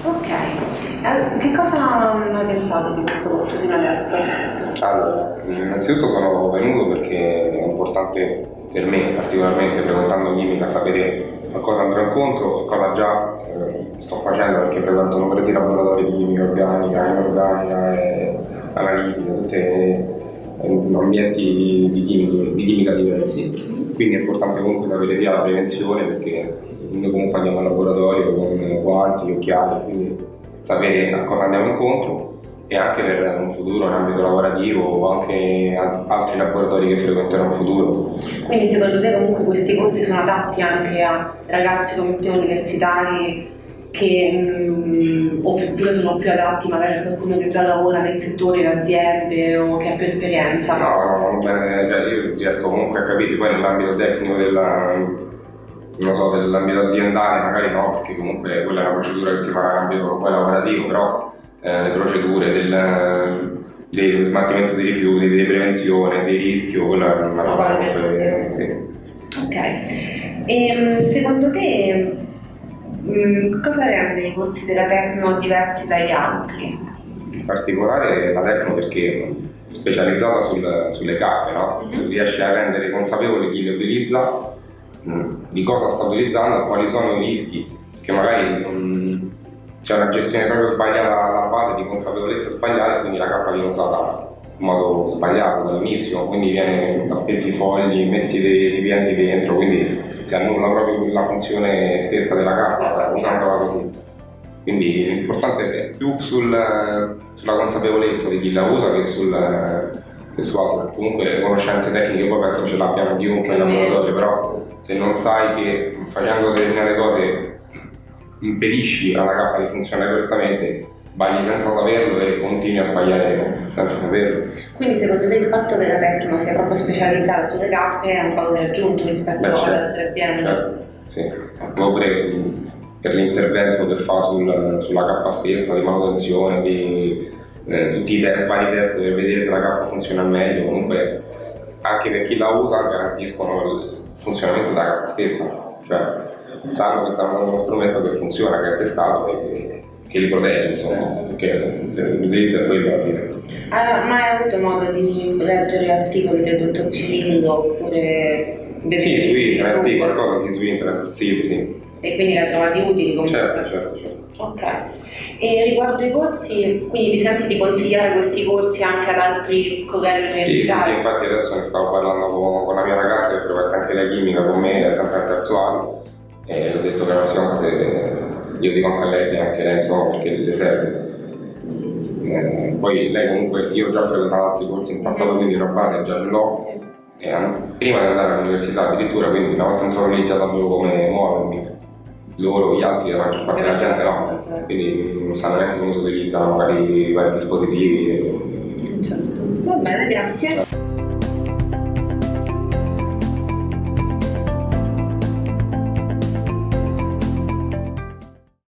Ok, che cosa hai pensato di questo corso fino adesso? Allora, innanzitutto sono venuto perché è importante per me particolarmente frequentando chimica sapere a cosa andrò incontro e cosa già eh, sto facendo perché frequento numerosi laboratori di chimica organica, inorganica e analitica, tutti eh, ambienti di, chimica, di chimica diversi. Quindi è importante comunque sapere sia la prevenzione perché noi comunque andiamo al laboratorio con guanti, occhiali, quindi sapere a cosa andiamo incontro e anche per un futuro in ambito lavorativo o anche altri laboratori che frequenterò in futuro. Quindi secondo te comunque questi corsi sono adatti anche a ragazzi come te universitari che mh, mm, oppure sono più adatti magari a qualcuno che già lavora nel settore, in aziende o che ha più esperienza? No, no, bene, cioè io riesco comunque a capire poi nell'ambito tecnico della, so, dell'ambito aziendale magari no, perché comunque quella è una procedura che si fa nell'ambito lavorativo, però eh, le procedure del, dello smaltimento dei rifiuti, di prevenzione, dei rischi, quella è una cosa che... Sì. Ok. E, ehm, secondo te mh, cosa rende i corsi della Tecno diversi dagli altri? In particolare la Tecno perché specializzata sul, sulle cappe, no? mm -hmm. riesce a rendere consapevole chi le utilizza, mh, di cosa sta utilizzando, quali sono i rischi che magari c'è una gestione proprio sbagliata alla base di consapevolezza sbagliata quindi la cappa viene usata in modo sbagliato dall'inizio, quindi viene appesi fogli, messi dei recipienti dentro, quindi si annulla proprio la funzione stessa della cappa usandola così. Quindi l'importante è più sul, sulla consapevolezza di chi la usa che sul che su altro. Comunque le conoscenze tecniche poi penso ce l'abbiamo chiunque in laboratorio, però se non sai che facendo determinate cose impedisci alla cappa di funzionare correttamente, sbagli senza saperlo e continui a sbagliare senza saperlo. Quindi secondo te il fatto che la Tecno sia proprio specializzata sulle cappe è un valore aggiunto rispetto Beh, certo, ad altre aziende? Certo, sì. Oppure per l'intervento che fa sul, sulla cappa stessa, di manutenzione, di eh, tutti i te vari test per vedere se la cappa funziona meglio, comunque anche per chi la usa garantiscono il funzionamento della cappa stessa. Cioè, sanno che stanno usando uno strumento che funziona, che è testato e che, li protegge, insomma, perché l'utilizzo è quello alla fine. Ah, ma hai avuto modo di leggere articoli del dottor Cirillo oppure... Sì, su internet, sì, qualcosa sì, su internet, sito, sì. E quindi la trovati utili comunque? Certo, certo, certo. Ok. E riguardo i corsi, quindi ti senti di consigliare questi corsi anche ad altri colleghi universitari? Sì, sì, infatti adesso ne stavo parlando con, con la mia ragazza che frequenta anche la chimica con me, sempre al terzo anno, e ho detto che la prossima volta io dico anche a lei anche lei insomma perché le serve eh, poi lei comunque io ho già frequentato altri corsi in passato quindi una base già l'ho e prima di andare all'università addirittura quindi una volta lì già sapevo come muovermi loro, gli altri, la maggior parte della gente no quindi non sanno neanche come si utilizzano magari i vari dispositivi. Certo. va bene, grazie